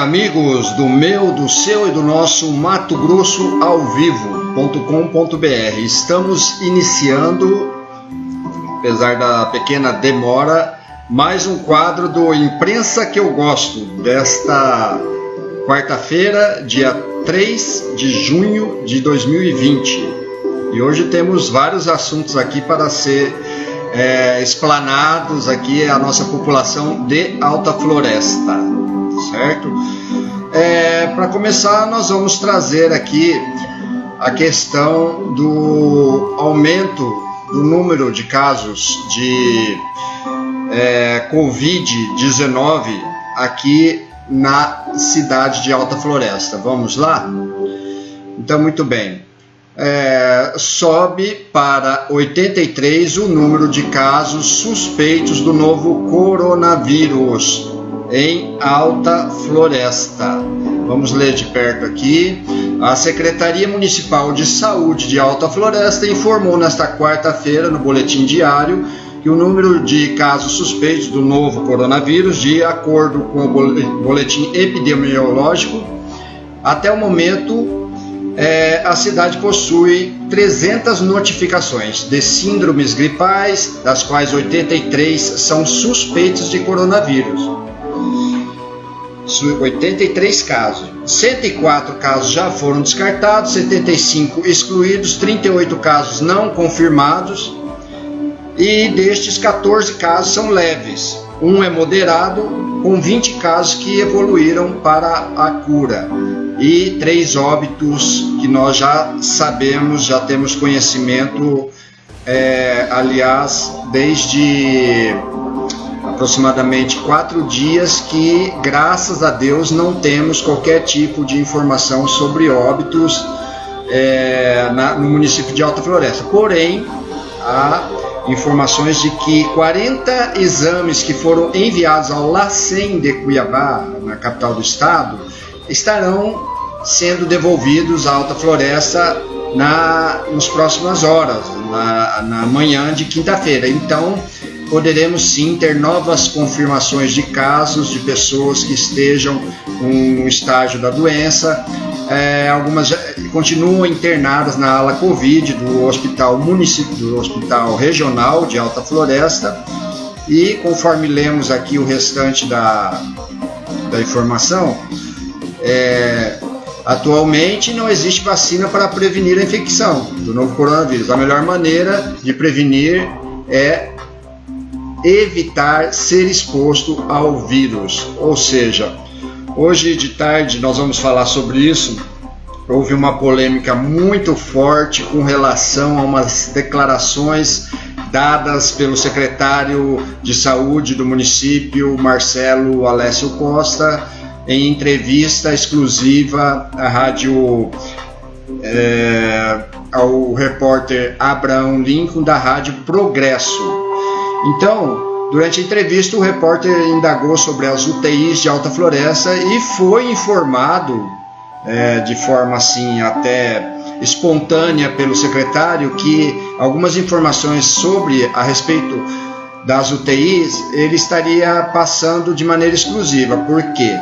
Amigos do meu, do seu e do nosso Mato Grosso ao vivo.com.br, estamos iniciando, apesar da pequena demora, mais um quadro do Imprensa que eu gosto, desta quarta-feira, dia 3 de junho de 2020. E hoje temos vários assuntos aqui para ser é, explanados. Aqui a nossa população de Alta Floresta, certo? É, para começar, nós vamos trazer aqui a questão do aumento do número de casos de é, Covid-19 aqui na cidade de Alta Floresta. Vamos lá? Então, muito bem é, sobe para 83 o número de casos suspeitos do novo coronavírus em Alta Floresta. Vamos ler de perto aqui. A Secretaria Municipal de Saúde de Alta Floresta informou nesta quarta-feira, no boletim diário, que o número de casos suspeitos do novo coronavírus, de acordo com o boletim epidemiológico, até o momento é, a cidade possui 300 notificações de síndromes gripais, das quais 83 são suspeitos de coronavírus. 83 casos. 104 casos já foram descartados, 75 excluídos, 38 casos não confirmados e destes 14 casos são leves. Um é moderado, com 20 casos que evoluíram para a cura e três óbitos que nós já sabemos, já temos conhecimento, é, aliás, desde aproximadamente quatro dias que, graças a Deus, não temos qualquer tipo de informação sobre óbitos é, na, no município de Alta Floresta. Porém, há informações de que 40 exames que foram enviados ao LACEN de Cuiabá, na capital do estado, estarão sendo devolvidos à Alta Floresta na, nas próximas horas, na, na manhã de quinta-feira. Então, poderemos sim ter novas confirmações de casos de pessoas que estejam no estágio da doença. É, algumas continuam internadas na ala Covid do hospital município, do hospital regional de Alta Floresta. E conforme lemos aqui o restante da, da informação, é, atualmente não existe vacina para prevenir a infecção do novo coronavírus. A melhor maneira de prevenir é evitar ser exposto ao vírus. Ou seja, hoje de tarde nós vamos falar sobre isso. Houve uma polêmica muito forte com relação a umas declarações dadas pelo secretário de saúde do município, Marcelo Alessio Costa, em entrevista exclusiva à rádio é, ao repórter Abraão Lincoln da rádio Progresso. Então, durante a entrevista, o repórter indagou sobre as UTIs de Alta Floresta e foi informado é, de forma assim até espontânea pelo secretário que algumas informações sobre a respeito das UTIs ele estaria passando de maneira exclusiva, porque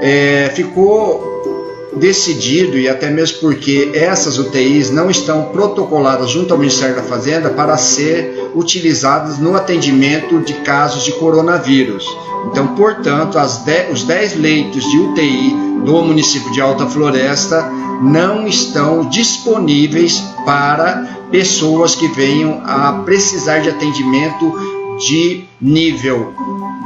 é, ficou decidido, e até mesmo porque essas UTIs não estão protocoladas junto ao Ministério da Fazenda para ser utilizadas no atendimento de casos de coronavírus. Então, portanto, os 10 leitos de UTI do município de Alta Floresta não estão disponíveis para pessoas que venham a precisar de atendimento de nível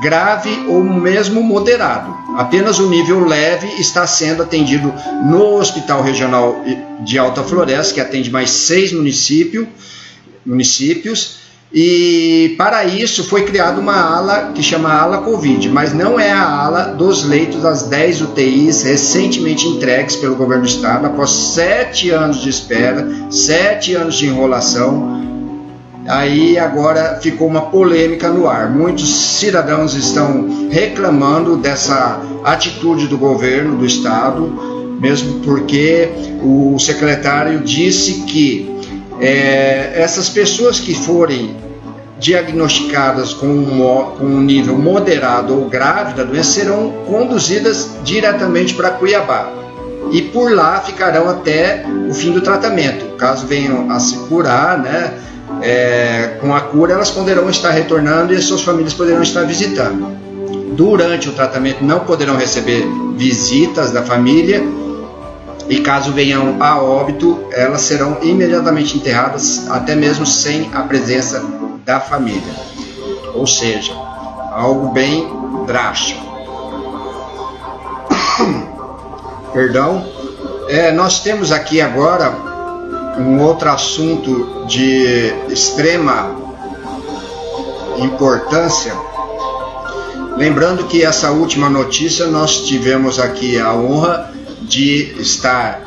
grave ou mesmo moderado. Apenas o nível leve está sendo atendido no Hospital Regional de Alta Floresta, que atende mais seis município, municípios, e para isso foi criada uma ala que chama ala Covid, mas não é a ala dos leitos das 10 UTIs recentemente entregues pelo governo do estado após sete anos de espera, sete anos de enrolação aí agora ficou uma polêmica no ar. Muitos cidadãos estão reclamando dessa atitude do governo do estado, mesmo porque o secretário disse que é, essas pessoas que forem diagnosticadas com um, com um nível moderado ou grave da doença serão conduzidas diretamente para Cuiabá e por lá ficarão até o fim do tratamento. Caso venham a se curar, né, é, com a cura, elas poderão estar retornando e as suas famílias poderão estar visitando. Durante o tratamento, não poderão receber visitas da família e caso venham a óbito, elas serão imediatamente enterradas, até mesmo sem a presença da família. Ou seja, algo bem drástico. Perdão. É, nós temos aqui agora um outro assunto de extrema importância. Lembrando que essa última notícia nós tivemos aqui a honra de estar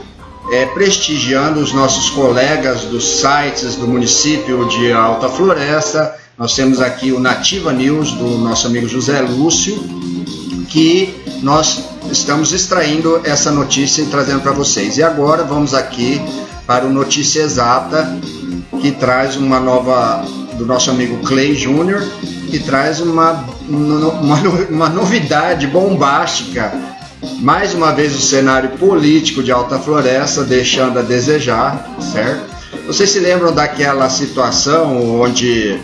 é, prestigiando os nossos colegas dos sites do município de Alta Floresta. Nós temos aqui o Nativa News do nosso amigo José Lúcio, que nós estamos extraindo essa notícia e trazendo para vocês. E agora vamos aqui para o Notícia Exata, que traz uma nova do nosso amigo Clay Júnior, que traz uma, uma, uma novidade bombástica mais uma vez o cenário político de Alta Floresta deixando a desejar, certo? Vocês se lembram daquela situação onde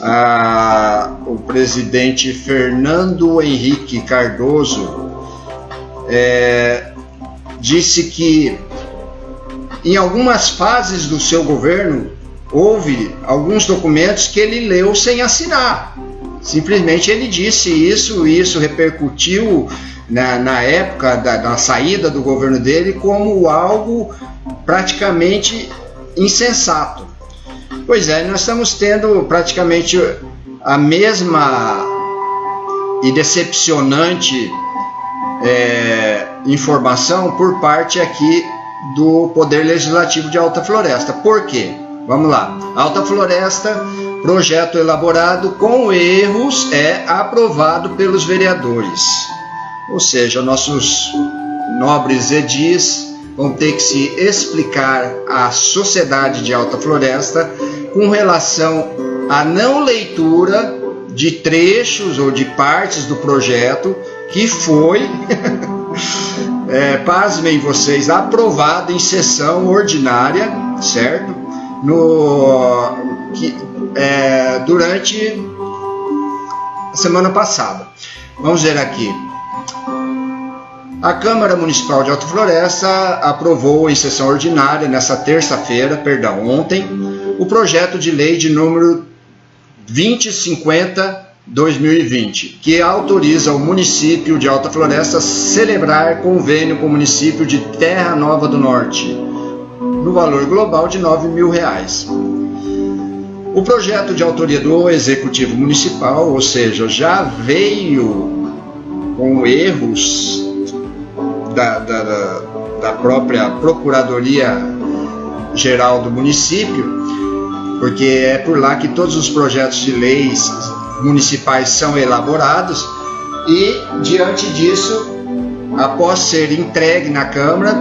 ah, o presidente Fernando Henrique Cardoso é, disse que em algumas fases do seu governo houve alguns documentos que ele leu sem assinar. Simplesmente ele disse isso, e isso repercutiu na, na época da, da saída do governo dele como algo praticamente insensato. Pois é, nós estamos tendo praticamente a mesma e decepcionante é, informação por parte aqui do Poder Legislativo de Alta Floresta. Por quê? Vamos lá. Alta Floresta, projeto elaborado com erros, é aprovado pelos vereadores. Ou seja, nossos nobres edis vão ter que se explicar à sociedade de Alta Floresta com relação à não leitura de trechos ou de partes do projeto que foi, é, pasmem vocês, aprovado em sessão ordinária, certo? No, que, é, durante a semana passada. Vamos ver aqui. A Câmara Municipal de Alto Floresta aprovou em sessão ordinária nessa terça-feira, perdão, ontem, o projeto de lei de número 2050-2020, que autoriza o município de Alta Floresta a celebrar convênio com o município de Terra Nova do Norte, no valor global de 9 mil reais. O projeto de autoria do Executivo Municipal, ou seja, já veio com erros da, da, da própria Procuradoria Geral do município, porque é por lá que todos os projetos de leis municipais são elaborados e diante disso, após ser entregue na Câmara,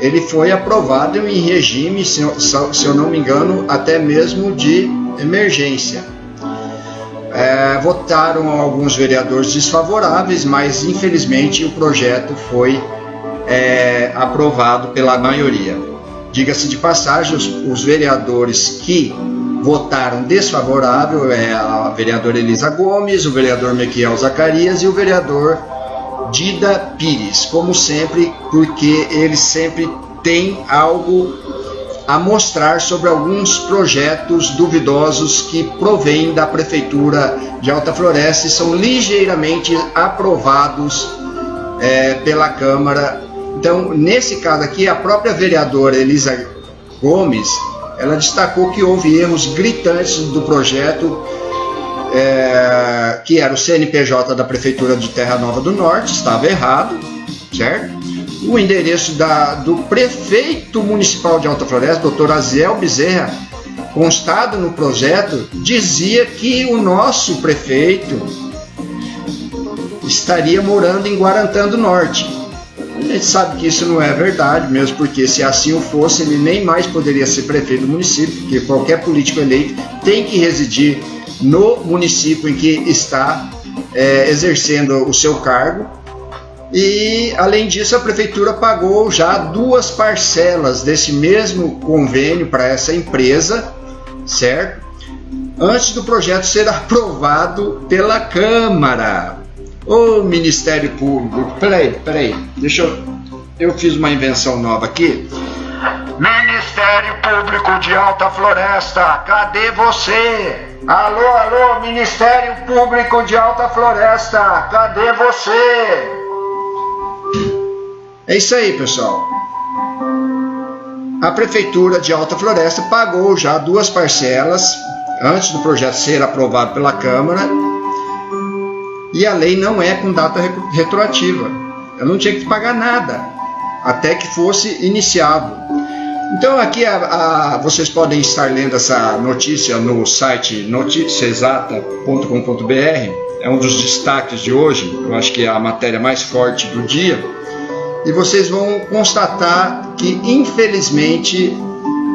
ele foi aprovado em regime, se eu, não me engano, até mesmo de emergência. É, votaram alguns vereadores desfavoráveis, mas infelizmente o projeto foi é, aprovado pela maioria. Diga-se de passagem, os, os, vereadores que votaram desfavorável é a vereadora Elisa Gomes, o vereador Mequiel Zacarias e o vereador Dida Pires, como sempre, porque eles sempre têm algo a mostrar sobre alguns projetos duvidosos que provêm da Prefeitura de Alta Floresta e são ligeiramente aprovados é, pela Câmara. Então, nesse caso aqui, a própria vereadora Elisa Gomes, ela destacou que houve erros gritantes do projeto, é, que era o CNPJ da Prefeitura de Terra Nova do Norte, estava errado, certo? O endereço da, do prefeito municipal de Alta Floresta, doutor Aziel Bezerra, constado no projeto, dizia que o nosso prefeito estaria morando em Guarantã do Norte. A gente sabe que isso não é verdade, mesmo porque se assim o fosse, ele nem mais poderia ser prefeito do município, porque qualquer político eleito tem que residir no município em que está é, exercendo o seu cargo. E além disso, a prefeitura pagou já duas parcelas desse mesmo convênio para essa empresa, certo? Antes do projeto ser aprovado pela Câmara. Ô Ministério Público, peraí, peraí, deixa eu. Eu fiz uma invenção nova aqui. Ministério Público de Alta Floresta, cadê você? Alô, alô, Ministério Público de Alta Floresta, cadê você? É isso aí, pessoal. A Prefeitura de Alta Floresta pagou já duas parcelas antes do projeto ser aprovado pela Câmara e a lei não é com data retroativa. Eu não tinha que pagar nada até que fosse iniciado. Então aqui a, a, vocês podem estar lendo essa notícia no site noticiaexata.com.br. É um dos destaques de hoje. Eu acho que é a matéria mais forte do dia. E vocês vão constatar que infelizmente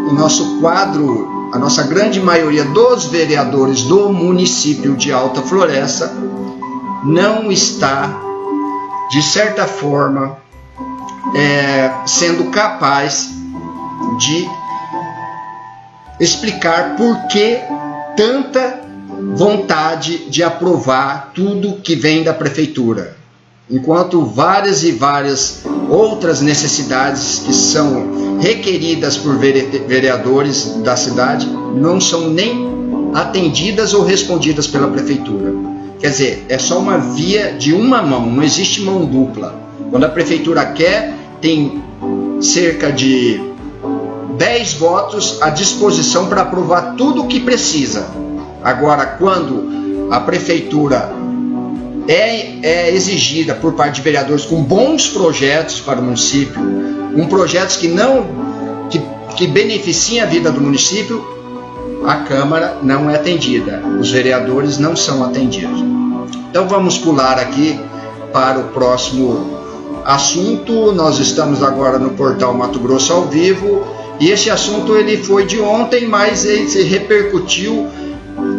o nosso quadro, a nossa grande maioria dos vereadores do município de Alta Floresta não está, de certa forma, é, sendo capaz de explicar por que tanta vontade de aprovar tudo que vem da prefeitura, enquanto várias e várias outras necessidades que são requeridas por vereadores da cidade não são nem atendidas ou respondidas pela prefeitura. Quer dizer, é só uma via de uma mão, não existe mão dupla. Quando a prefeitura quer, tem cerca de 10 votos à disposição para aprovar tudo o que precisa. Agora, quando a prefeitura é, é, exigida por parte de vereadores com bons projetos para o município, com projetos que não que, que beneficiem a vida do município, a Câmara não é atendida, os vereadores não são atendidos. Então vamos pular aqui para o próximo assunto. Nós estamos agora no portal Mato Grosso ao vivo e esse assunto ele foi de ontem, mas ele se repercutiu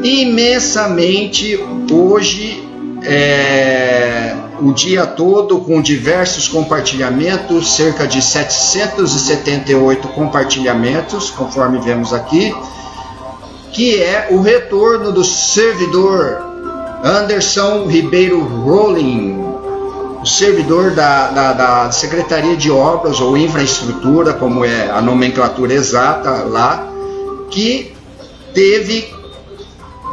imensamente hoje, é, o dia todo, com diversos compartilhamentos, cerca de 778 compartilhamentos, conforme vemos aqui, que é o retorno do servidor Anderson Ribeiro Rowling, o servidor da, da, da, Secretaria de Obras ou Infraestrutura, como é a nomenclatura exata lá, que teve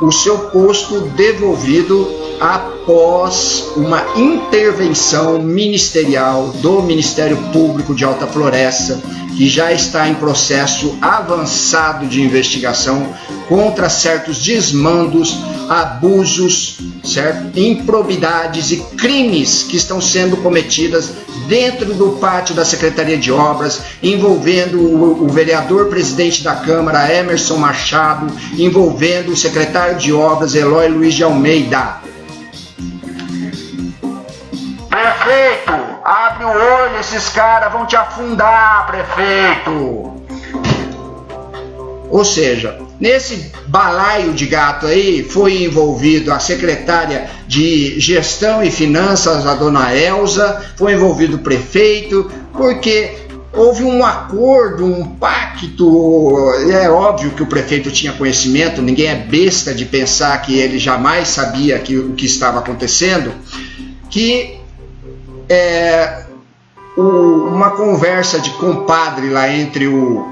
o seu posto devolvido após uma intervenção ministerial do Ministério Público de Alta Floresta, que já está em processo avançado de investigação contra certos desmandos, abusos, certo? improbidades e crimes que estão sendo cometidas dentro do pátio da Secretaria de Obras, envolvendo o, o vereador presidente da Câmara, Emerson Machado, envolvendo o secretário de Obras, Eloy Luiz de Almeida. Prefeito, abre o olho, esses caras vão te afundar, prefeito. Ou seja, nesse balaio de gato aí foi envolvido a secretária de Gestão e Finanças, a dona Elza, foi envolvido o prefeito, porque houve um acordo, um pacto. É óbvio que o prefeito tinha conhecimento, ninguém é besta de pensar que ele jamais sabia que, o que estava acontecendo, que é, o, uma conversa de compadre lá entre o,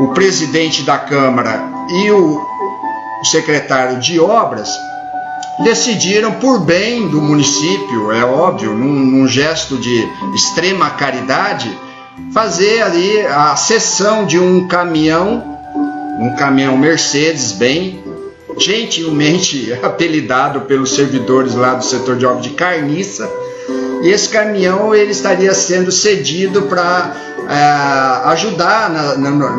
o presidente da Câmara e o, o secretário de obras decidiram, por bem do município, é óbvio, num, num gesto de extrema caridade, fazer ali a cessão de um caminhão, um caminhão Mercedes bem gentilmente apelidado pelos servidores lá do setor de obra de carniça, e esse caminhão ele estaria sendo cedido para é, ajudar na, na,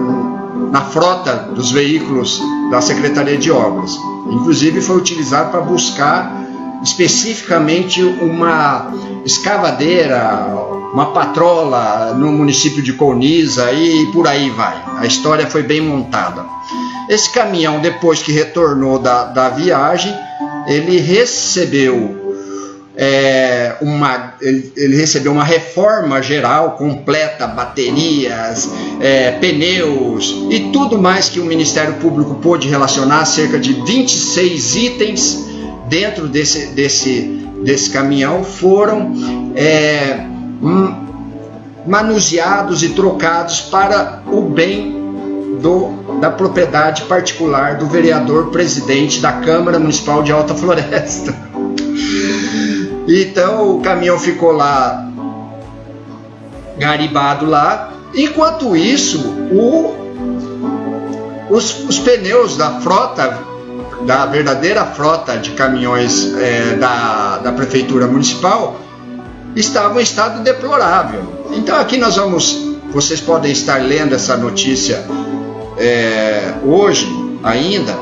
na, frota dos veículos da Secretaria de Obras. Inclusive foi utilizado para buscar especificamente uma escavadeira, uma patrola no município de Colniza e por aí vai. A história foi bem montada. Esse caminhão, depois que retornou da, da viagem, ele recebeu é, uma, ele, ele, recebeu uma reforma geral completa, baterias, é, pneus e tudo mais que o Ministério Público pôde relacionar, cerca de 26 itens dentro desse, desse, desse caminhão foram é, manuseados e trocados para o bem do, da propriedade particular do vereador presidente da Câmara Municipal de Alta Floresta. Então o caminhão ficou lá garibado lá. Enquanto isso, o, os, os, pneus da frota, da verdadeira frota de caminhões é, da, da prefeitura municipal, estavam em estado deplorável. Então aqui nós vamos, vocês podem estar lendo essa notícia é, hoje ainda,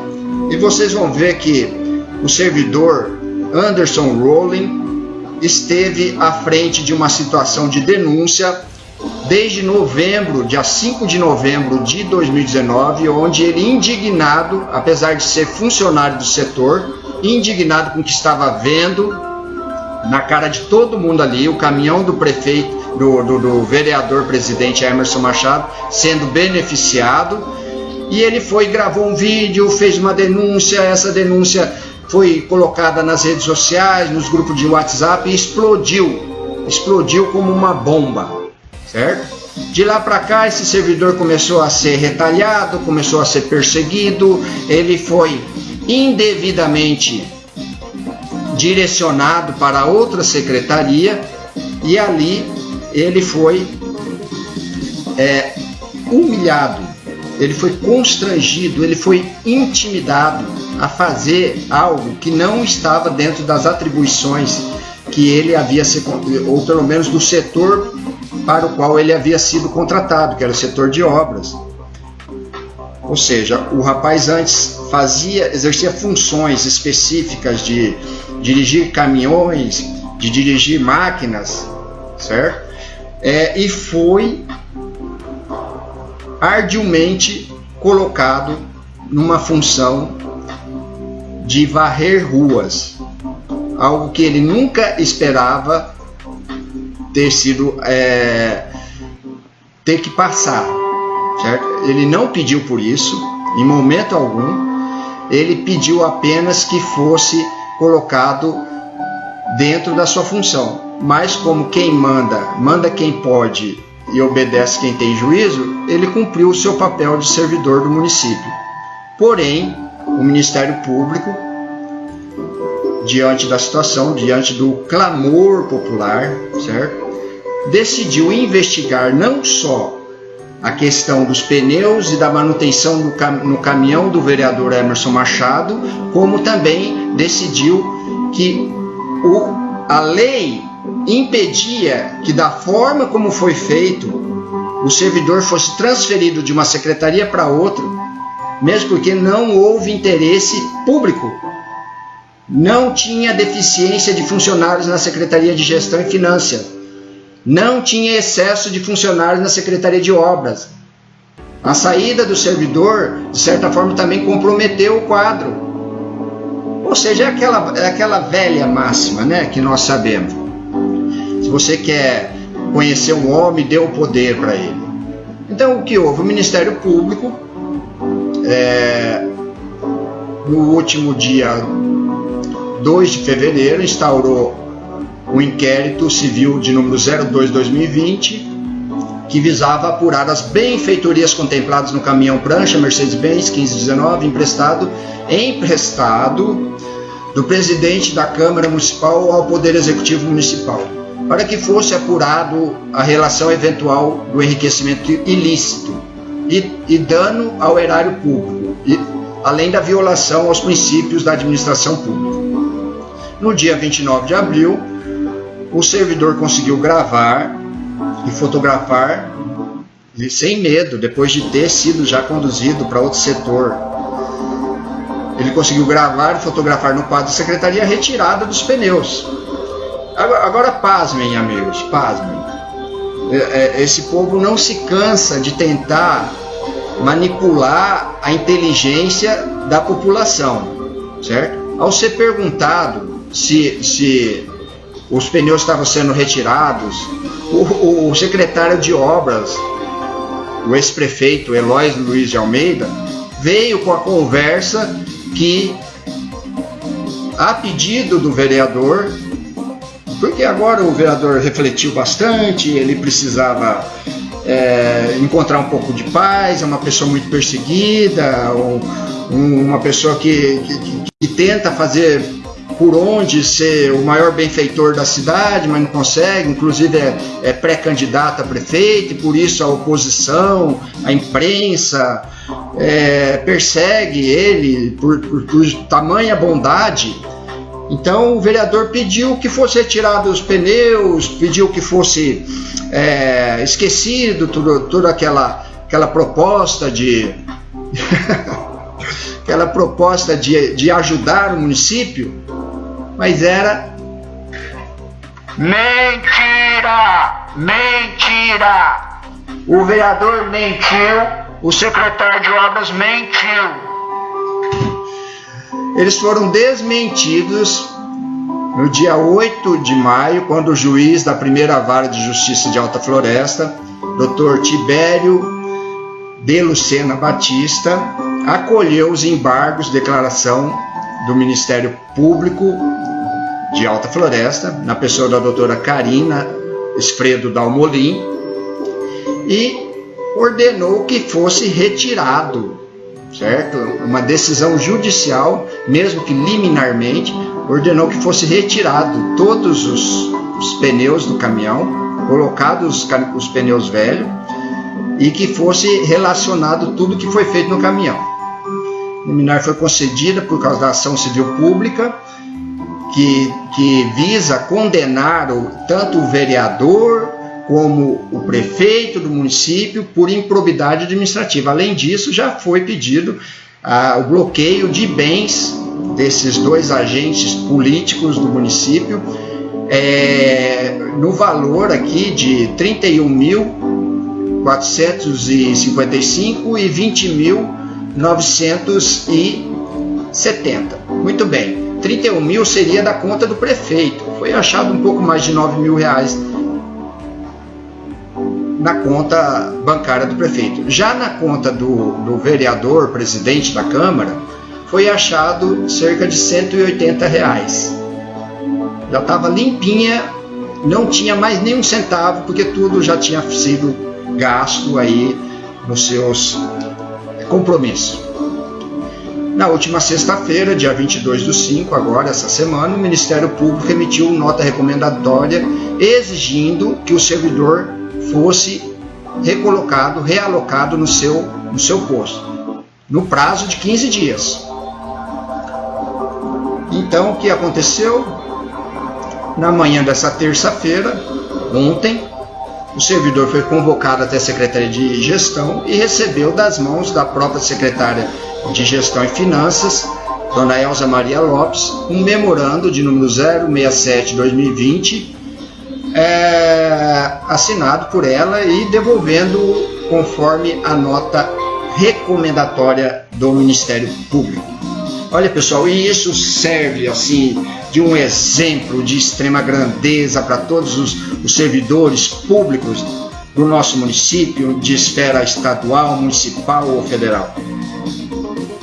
e vocês vão ver que o servidor Anderson Rowling esteve à frente de uma situação de denúncia desde novembro, dia 5 de novembro de 2019, onde ele indignado, apesar de ser funcionário do setor, indignado com o que estava vendo na cara de todo mundo ali, o caminhão do prefeito, do, do, do vereador presidente Emerson Machado sendo beneficiado, e ele foi gravou um vídeo, fez uma denúncia, essa denúncia foi colocada nas redes sociais, nos grupos de WhatsApp e explodiu. Explodiu como uma bomba, certo? De lá para cá, esse servidor começou a ser retalhado, começou a ser perseguido, ele foi indevidamente direcionado para outra secretaria e ali ele foi é, humilhado, ele foi constrangido, ele foi intimidado a fazer algo que não estava dentro das atribuições que ele havia se, ou pelo menos do setor para o qual ele havia sido contratado, que era o setor de obras. Ou seja, o rapaz antes fazia, exercia funções específicas de dirigir caminhões, de dirigir máquinas, certo? É, e foi arduamente colocado numa função de varrer ruas, algo que ele nunca esperava ter sido é, ter que passar, certo? Ele não pediu por isso, em momento algum. Ele pediu apenas que fosse colocado dentro da sua função. Mas como quem manda, manda quem pode e obedece quem tem juízo, ele cumpriu o seu papel de servidor do município. Porém, o Ministério Público, diante da situação, diante do clamor popular, certo? Decidiu investigar não só a questão dos pneus e da manutenção no, cam no caminhão do vereador Emerson Machado, como também decidiu que o, a lei impedia que, da forma como foi feito, o servidor fosse transferido de uma secretaria para outra mesmo porque não houve interesse público. Não tinha deficiência de funcionários na Secretaria de Gestão e Finanças. Não tinha excesso de funcionários na Secretaria de Obras. A saída do servidor, de certa forma, também comprometeu o quadro. Ou seja, é aquela, é aquela velha máxima né, que nós sabemos. Você quer conhecer um homem, dê o poder para ele. Então, o que houve? O Ministério Público é, no último dia 2 de fevereiro, instaurou o um inquérito civil de número 02-2020, que visava apurar as benfeitorias contempladas no caminhão prancha Mercedes-Benz 1519, emprestado, emprestado do presidente da Câmara Municipal ao Poder Executivo Municipal, para que fosse apurado a relação eventual do enriquecimento ilícito e, e dano ao erário público, e, além da violação aos princípios da administração pública. No dia 29 de abril, o servidor conseguiu gravar e fotografar e sem medo, depois de ter sido já conduzido para outro setor. Ele conseguiu gravar e fotografar no quadro da secretaria a retirada dos pneus. Agora, agora pasmem, amigos, pasmem. É, é, esse povo não se cansa de tentar manipular a inteligência da população, certo? Ao ser perguntado se, se os pneus estavam sendo retirados, o, o secretário de obras, o ex-prefeito Eloy Luiz de Almeida, veio com a conversa que, a pedido do vereador, porque agora o vereador refletiu bastante, ele precisava é, encontrar um pouco de paz, é uma pessoa muito perseguida, ou, uma pessoa que, que, que tenta fazer por onde ser o maior benfeitor da cidade, mas não consegue, inclusive é, é pré-candidato a prefeito, e por isso a oposição, a imprensa é, persegue ele por, por, por tamanha bondade. Então o vereador pediu que fosse retirado os pneus, pediu que fosse é, esquecido tudo, toda aquela, aquela proposta de aquela proposta de, de ajudar o município, mas era mentira, mentira. O vereador mentiu, o secretário de obras mentiu. Eles foram desmentidos no dia 8 de maio, quando o juiz da primeira vara de justiça de Alta Floresta, Dr. Tibério de Lucena Batista, acolheu os embargos de declaração do Ministério Público de Alta Floresta, na pessoa da doutora Karina Esfredo Dalmolin, e ordenou que fosse retirado, certo? Uma decisão judicial, mesmo que liminarmente, ordenou que fosse retirado todos os, os pneus do caminhão, colocados os, os pneus velhos, e que fosse relacionado tudo que foi feito no caminhão. Liminar foi concedida por causa da ação civil pública, que, que visa condenar o, tanto o vereador como o prefeito do município por improbidade administrativa. Além disso, já foi pedido ah, o bloqueio de bens desses dois agentes políticos do município é, no valor aqui de 31.455 e 20.970. Muito bem. 31 mil seria da conta do prefeito. Foi achado um pouco mais de 9 mil reais na conta bancária do prefeito. Já na conta do, do vereador, presidente da Câmara, foi achado cerca de 180 reais. Já estava limpinha, não tinha mais nenhum centavo, porque tudo já tinha sido gasto aí nos seus compromissos. Na última sexta-feira, dia 22 do 5, agora, essa semana, o Ministério Público emitiu nota recomendatória exigindo que o servidor fosse recolocado, realocado no seu, no seu posto, no prazo de 15 dias. Então, o que aconteceu? Na manhã dessa terça-feira, ontem, o servidor foi convocado até a Secretaria de Gestão e recebeu das mãos da própria secretária de Gestão e Finanças, Dona Elza Maria Lopes, um memorando de número 067-2020, é, assinado por ela e devolvendo conforme a nota recomendatória do Ministério Público. Olha pessoal, e isso serve assim de um exemplo de extrema grandeza para todos os, os servidores públicos do nosso município, de esfera estadual, municipal ou federal.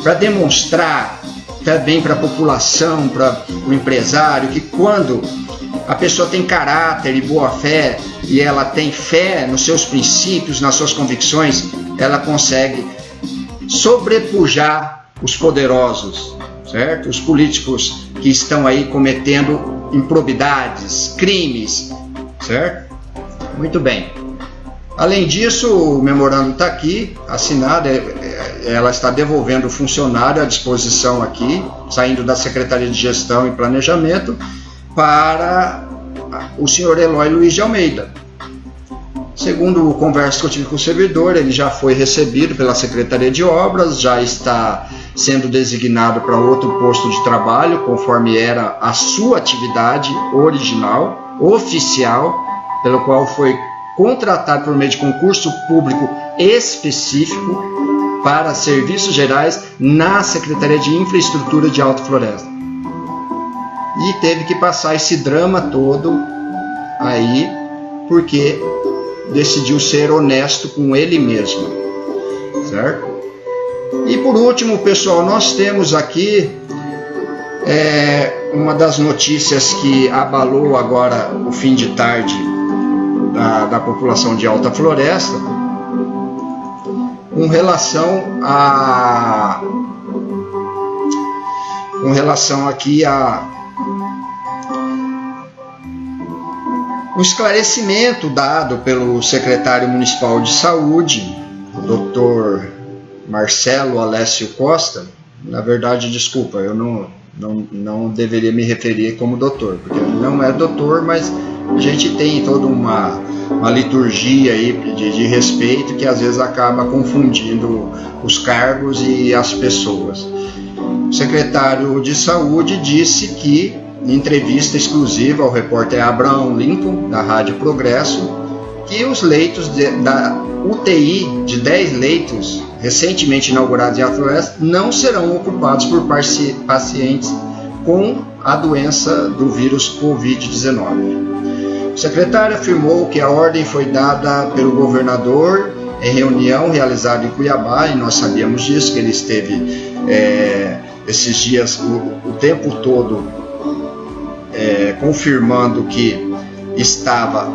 Para demonstrar também para a população, para o empresário, que quando a pessoa tem caráter e boa fé e ela tem fé nos seus princípios, nas suas convicções, ela consegue sobrepujar os poderosos, certo? Os políticos que estão aí cometendo improbidades, crimes, certo? Muito bem. Além disso, o memorando está aqui, assinado, é, é, ela está devolvendo o funcionário à disposição aqui, saindo da Secretaria de Gestão e Planejamento, para o senhor Eloy Luiz de Almeida. Segundo o conversa que eu tive com o servidor, ele já foi recebido pela Secretaria de Obras, já está sendo designado para outro posto de trabalho, conforme era a sua atividade original, oficial, pelo qual foi contratado por meio de concurso público específico para serviços gerais na Secretaria de Infraestrutura de Alta Floresta. E teve que passar esse drama todo aí porque decidiu ser honesto com ele mesmo, certo? E por último, pessoal, nós temos aqui é, uma das notícias que abalou agora o fim de tarde da, da população de Alta Floresta, com relação a com relação aqui a um esclarecimento dado pelo secretário municipal de saúde, o Dr. Marcelo Alessio Costa. Na verdade, desculpa, eu não, não, não deveria me referir como doutor, porque ele não é doutor, mas a gente tem toda uma, uma liturgia aí de, de respeito que às vezes acaba confundindo os cargos e as pessoas. O secretário de saúde disse que, em entrevista exclusiva ao repórter Abraham Lincoln, da Rádio Progresso, que os leitos de, da UTI de 10 leitos recentemente inaugurados em Floresta não serão ocupados por pacientes com a doença do vírus Covid-19. O secretário afirmou que a ordem foi dada pelo governador em reunião realizada em Cuiabá, e nós sabíamos disso, que ele esteve é, esses dias o, o tempo todo é, confirmando que estava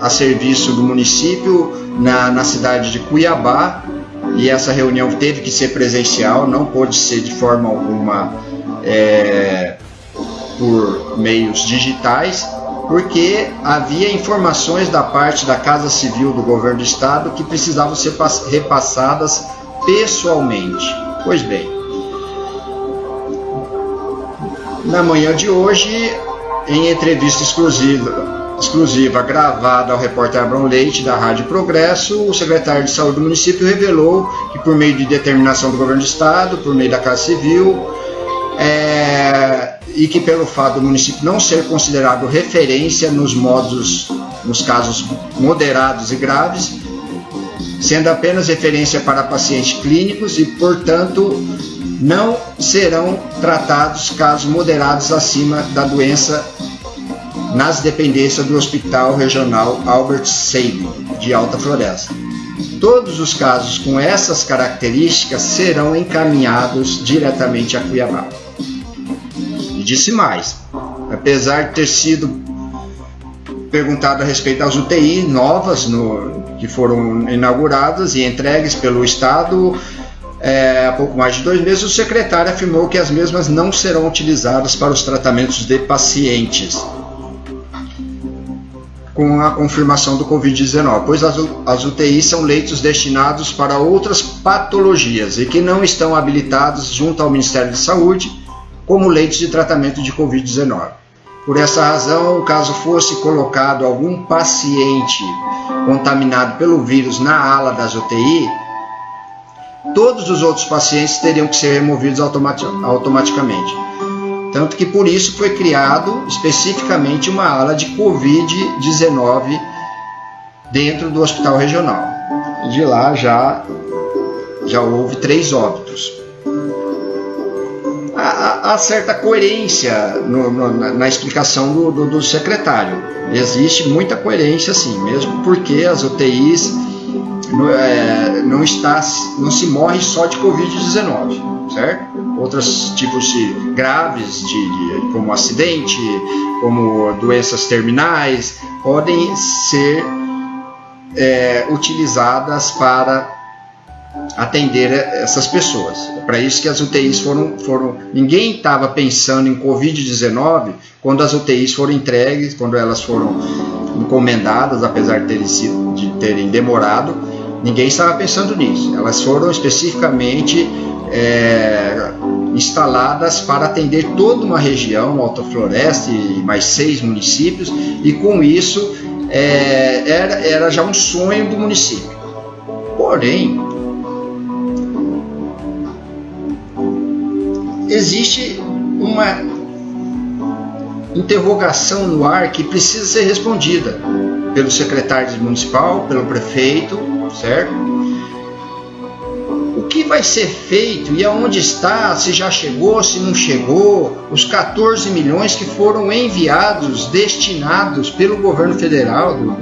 a serviço do município na, na cidade de Cuiabá e essa reunião teve que ser presencial, não pôde ser de forma alguma é, por meios digitais, porque havia informações da parte da Casa Civil do Governo do Estado que precisavam ser repassadas pessoalmente. Pois bem, na manhã de hoje, em entrevista exclusiva exclusiva gravada ao repórter Abrão Leite, da Rádio Progresso, o secretário de Saúde do município revelou que, por meio de determinação do governo do estado, por meio da Casa Civil, é, e que pelo fato do município não ser considerado referência nos modos, nos casos moderados e graves, sendo apenas referência para pacientes clínicos e, portanto, não serão tratados casos moderados acima da doença nas dependências do Hospital Regional Albert Sabin, de Alta Floresta. Todos os casos com essas características serão encaminhados diretamente a Cuiabá. E disse mais: apesar de ter sido perguntado a respeito das UTI novas no, que foram inauguradas e entregues pelo Estado é, há pouco mais de dois meses, o secretário afirmou que as mesmas não serão utilizadas para os tratamentos de pacientes com a confirmação do Covid-19, pois as, as UTIs são leitos destinados para outras patologias e que não estão habilitados junto ao Ministério de Saúde como leitos de tratamento de Covid-19. Por essa razão, caso fosse colocado algum paciente contaminado pelo vírus na ala das UTI, todos os outros pacientes teriam que ser removidos automaticamente. Tanto que por isso foi criado especificamente uma ala de Covid-19 dentro do hospital regional. De lá já, já houve três óbitos. Há, há certa coerência no, no, na, na, explicação do, do, do secretário. Existe muita coerência, sim, mesmo porque as UTIs não, é, não, está, não se morre só de Covid-19, certo? Outros tipos de graves, de, de, como acidente, como doenças terminais, podem ser é, utilizadas para atender essas pessoas. É para isso que as UTIs foram, foram ninguém estava pensando em Covid-19 quando as UTIs foram entregues, quando elas foram encomendadas, apesar de terem, sido, de terem demorado, ninguém estava pensando nisso. Elas foram especificamente é, instaladas para atender toda uma região, Alta Floresta e mais seis municípios, e com isso é, era, era já um sonho do município. Porém, existe uma interrogação no ar que precisa ser respondida pelo secretário municipal, pelo prefeito, certo? vai ser feito e aonde está, se já chegou, se não chegou, os 14 milhões que foram enviados, destinados pelo governo federal, do,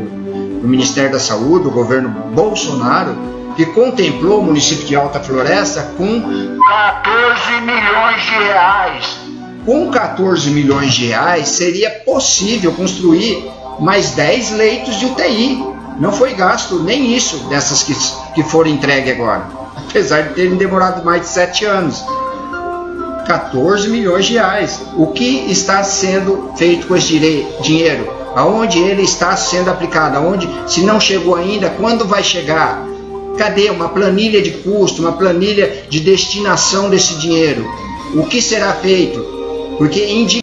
do Ministério da Saúde, do governo Bolsonaro, que contemplou o município de Alta Floresta com 14 milhões de reais. Com 14 milhões de reais seria possível construir mais 10 leitos de UTI. Não foi gasto nem isso dessas que, que foram entregues agora apesar de terem demorado mais de sete anos. 14 milhões de reais. O que está sendo feito com esse dinheiro? Aonde ele está sendo aplicado? Aonde, se não chegou ainda, quando vai chegar? Cadê uma planilha de custo, uma planilha de destinação desse dinheiro? O que será feito? Porque indica